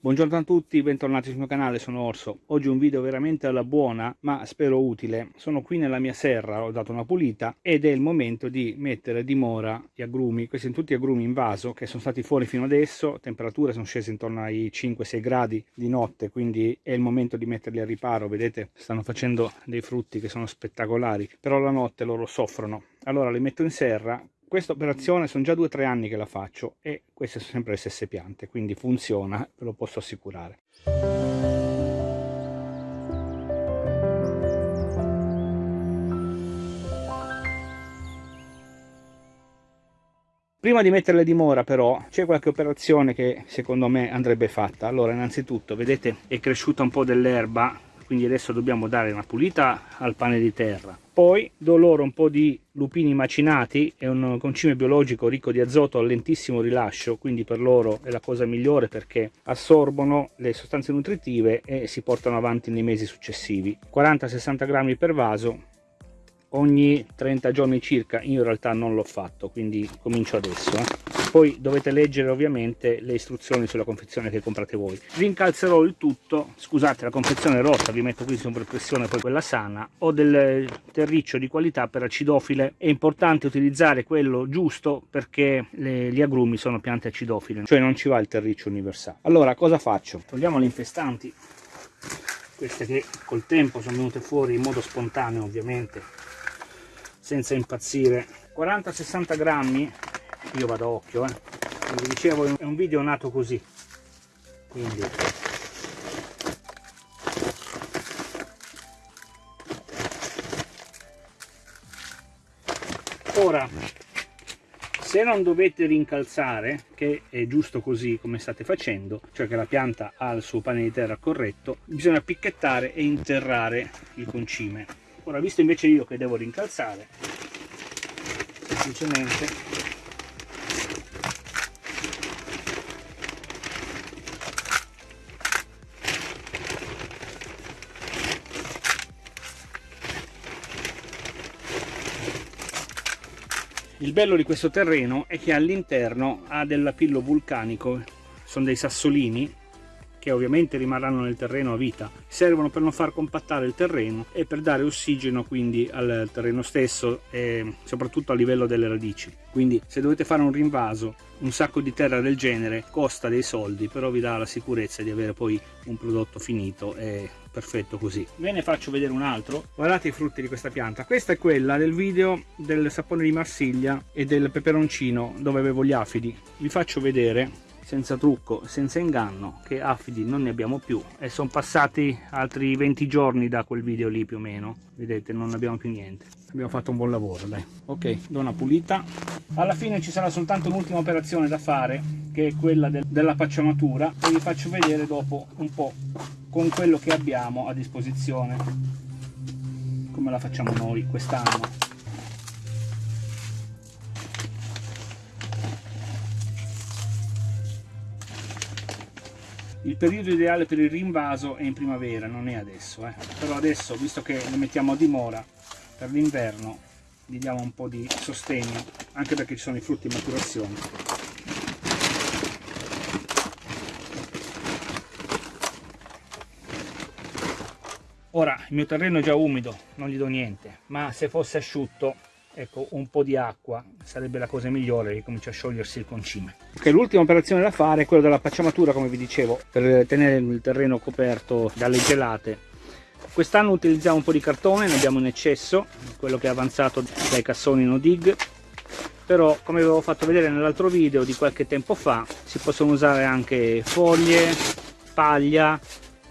Buongiorno a tutti, bentornati sul mio canale, sono Orso. Oggi un video veramente alla buona, ma spero utile. Sono qui nella mia serra, ho dato una pulita ed è il momento di mettere a dimora gli agrumi. Questi sono tutti agrumi in vaso che sono stati fuori fino adesso, temperature sono scese intorno ai 5-6 gradi di notte, quindi è il momento di metterli a riparo. Vedete, stanno facendo dei frutti che sono spettacolari, però la notte loro soffrono. Allora li metto in serra, questa operazione sono già due o tre anni che la faccio e queste sono sempre le stesse piante, quindi funziona, ve lo posso assicurare. Prima di metterle di mora però c'è qualche operazione che secondo me andrebbe fatta. Allora innanzitutto vedete è cresciuta un po' dell'erba quindi adesso dobbiamo dare una pulita al pane di terra. Poi do loro un po' di lupini macinati è un concime biologico ricco di azoto a lentissimo rilascio quindi per loro è la cosa migliore perché assorbono le sostanze nutritive e si portano avanti nei mesi successivi. 40-60 grammi per vaso ogni 30 giorni circa io in realtà non l'ho fatto quindi comincio adesso eh. Poi dovete leggere ovviamente le istruzioni sulla confezione che comprate voi. Rincalzerò il tutto scusate la confezione è rotta vi metto qui sopra pressione poi quella sana. Ho del terriccio di qualità per acidofile. È importante utilizzare quello giusto perché le, gli agrumi sono piante acidofile cioè non ci va il terriccio universale. Allora cosa faccio? Togliamo le infestanti queste che col tempo sono venute fuori in modo spontaneo ovviamente senza impazzire. 40-60 grammi io vado a occhio eh. come vi dicevo è un video nato così. Quindi. Ora se non dovete rincalzare che è giusto così come state facendo cioè che la pianta ha il suo pane di terra corretto bisogna picchettare e interrare il concime ora visto invece io che devo rincalzare semplicemente il bello di questo terreno è che all'interno ha dell'apillo vulcanico sono dei sassolini che ovviamente rimarranno nel terreno a vita. Servono per non far compattare il terreno e per dare ossigeno quindi al terreno stesso e soprattutto a livello delle radici. Quindi se dovete fare un rinvaso un sacco di terra del genere costa dei soldi però vi dà la sicurezza di avere poi un prodotto finito e perfetto così. Ve ne faccio vedere un altro. Guardate i frutti di questa pianta. Questa è quella del video del sapone di Marsiglia e del peperoncino dove avevo gli afidi. Vi faccio vedere senza trucco, senza inganno, che affidi non ne abbiamo più. E sono passati altri 20 giorni da quel video lì più o meno, vedete non abbiamo più niente, abbiamo fatto un buon lavoro dai. Ok, do una pulita, alla fine ci sarà soltanto un'ultima operazione da fare che è quella del, della pacciamatura e vi faccio vedere dopo un po' con quello che abbiamo a disposizione. Come la facciamo noi quest'anno il periodo ideale per il rinvaso è in primavera non è adesso eh. però adesso visto che lo mettiamo a dimora per l'inverno gli diamo un po' di sostegno anche perché ci sono i frutti in maturazione ora il mio terreno è già umido non gli do niente ma se fosse asciutto ecco un po' di acqua sarebbe la cosa migliore che comincia a sciogliersi il concime. Ok l'ultima operazione da fare è quella della pacciamatura come vi dicevo per tenere il terreno coperto dalle gelate. Quest'anno utilizziamo un po' di cartone ne abbiamo in eccesso quello che è avanzato dai cassoni no dig. Però come avevo fatto vedere nell'altro video di qualche tempo fa si possono usare anche foglie paglia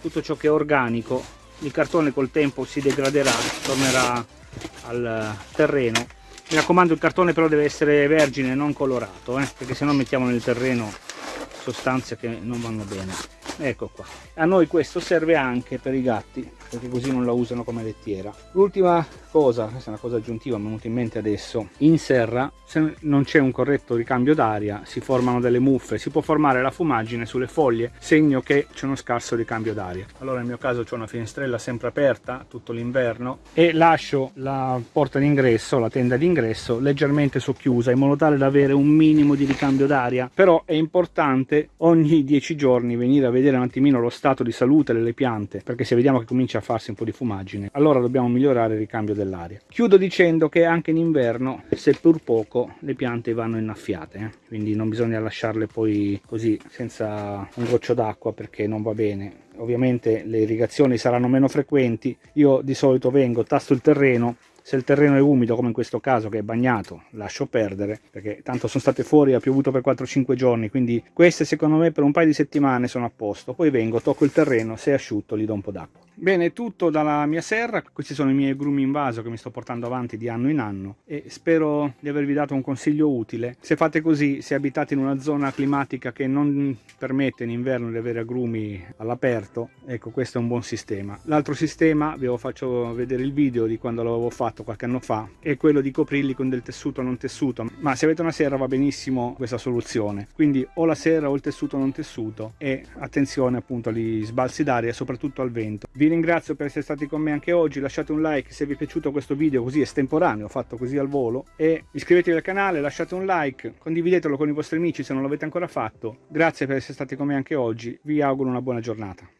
tutto ciò che è organico. Il cartone col tempo si degraderà tornerà al terreno. Mi raccomando il cartone però deve essere vergine non colorato eh, perché se no mettiamo nel terreno sostanze che non vanno bene ecco qua. A noi questo serve anche per i gatti perché così non la usano come lettiera. L'ultima cosa questa è una cosa aggiuntiva mi è venuta in mente adesso. In serra se non c'è un corretto ricambio d'aria si formano delle muffe. Si può formare la fumaggine sulle foglie segno che c'è uno scarso ricambio d'aria. Allora nel mio caso c'è una finestrella sempre aperta tutto l'inverno e lascio la porta d'ingresso la tenda d'ingresso leggermente socchiusa in modo tale da avere un minimo di ricambio d'aria. Però è importante ogni 10 giorni venire a vedere vedere un attimino lo stato di salute delle piante, perché se vediamo che comincia a farsi un po' di fumaggine, allora dobbiamo migliorare il ricambio dell'aria. Chiudo dicendo che anche in inverno, seppur poco, le piante vanno innaffiate, eh? quindi non bisogna lasciarle poi così senza un goccio d'acqua perché non va bene ovviamente le irrigazioni saranno meno frequenti io di solito vengo tasto il terreno se il terreno è umido come in questo caso che è bagnato lascio perdere perché tanto sono state fuori ha piovuto per 4-5 giorni quindi queste secondo me per un paio di settimane sono a posto. Poi vengo tocco il terreno se è asciutto gli do un po' d'acqua Bene, tutto dalla mia serra, questi sono i miei grumi in vaso che mi sto portando avanti di anno in anno e spero di avervi dato un consiglio utile. Se fate così, se abitate in una zona climatica che non permette in inverno di avere agrumi all'aperto, ecco questo è un buon sistema. L'altro sistema, vi faccio vedere il video di quando l'avevo fatto qualche anno fa, è quello di coprirli con del tessuto non tessuto, ma se avete una serra va benissimo questa soluzione. Quindi o la serra o il tessuto non tessuto e attenzione appunto agli sbalzi d'aria soprattutto al vento. Vi vi ringrazio per essere stati con me anche oggi, lasciate un like se vi è piaciuto questo video così estemporaneo, fatto così al volo e iscrivetevi al canale, lasciate un like, condividetelo con i vostri amici se non l'avete ancora fatto. Grazie per essere stati con me anche oggi, vi auguro una buona giornata.